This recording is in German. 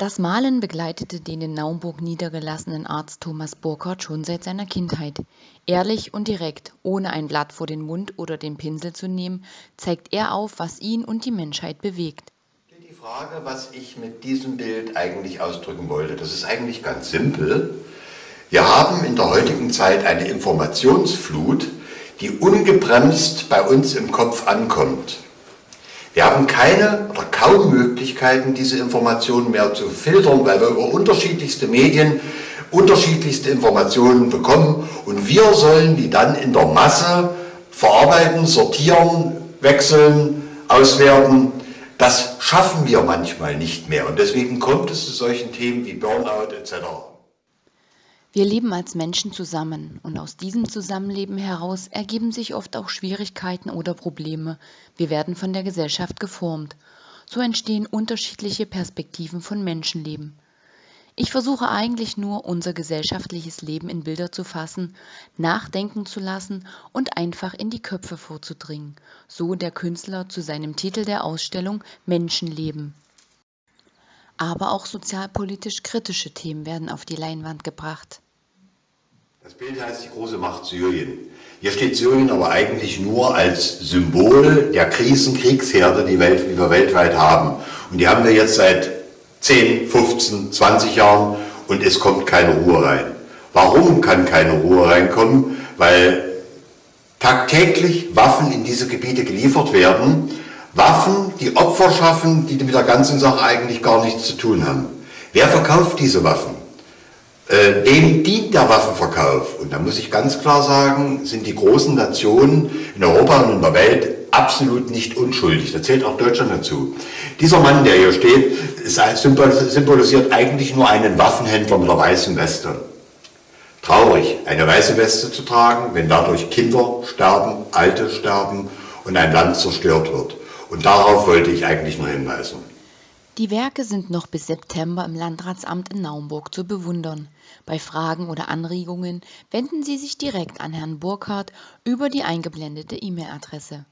Das Malen begleitete den in Naumburg niedergelassenen Arzt Thomas Burkhardt schon seit seiner Kindheit. Ehrlich und direkt, ohne ein Blatt vor den Mund oder den Pinsel zu nehmen, zeigt er auf, was ihn und die Menschheit bewegt. Die Frage, was ich mit diesem Bild eigentlich ausdrücken wollte, das ist eigentlich ganz simpel. Wir haben in der heutigen Zeit eine Informationsflut, die ungebremst bei uns im Kopf ankommt. Wir haben keine oder kaum Möglichkeiten, diese Informationen mehr zu filtern, weil wir über unterschiedlichste Medien unterschiedlichste Informationen bekommen und wir sollen die dann in der Masse verarbeiten, sortieren, wechseln, auswerten. Das schaffen wir manchmal nicht mehr und deswegen kommt es zu solchen Themen wie Burnout etc. Wir leben als Menschen zusammen und aus diesem Zusammenleben heraus ergeben sich oft auch Schwierigkeiten oder Probleme. Wir werden von der Gesellschaft geformt. So entstehen unterschiedliche Perspektiven von Menschenleben. Ich versuche eigentlich nur, unser gesellschaftliches Leben in Bilder zu fassen, nachdenken zu lassen und einfach in die Köpfe vorzudringen, so der Künstler zu seinem Titel der Ausstellung Menschenleben. Aber auch sozialpolitisch kritische Themen werden auf die Leinwand gebracht. Das Bild heißt die große Macht Syrien. Hier steht Syrien aber eigentlich nur als Symbol der Krisenkriegsherde, die, Welt, die wir weltweit haben. Und die haben wir jetzt seit 10, 15, 20 Jahren und es kommt keine Ruhe rein. Warum kann keine Ruhe reinkommen? Weil tagtäglich Waffen in diese Gebiete geliefert werden, Waffen, die Opfer schaffen, die mit der ganzen Sache eigentlich gar nichts zu tun haben. Wer verkauft diese Waffen? Äh, wem dient der Waffenverkauf? Und da muss ich ganz klar sagen, sind die großen Nationen in Europa und in der Welt absolut nicht unschuldig. Da zählt auch Deutschland dazu. Dieser Mann, der hier steht, symbolisiert eigentlich nur einen Waffenhändler mit der weißen Weste. Traurig, eine weiße Weste zu tragen, wenn dadurch Kinder sterben, Alte sterben und ein Land zerstört wird. Und darauf wollte ich eigentlich nur hinweisen. Die Werke sind noch bis September im Landratsamt in Naumburg zu bewundern. Bei Fragen oder Anregungen wenden Sie sich direkt an Herrn Burkhardt über die eingeblendete E-Mail-Adresse.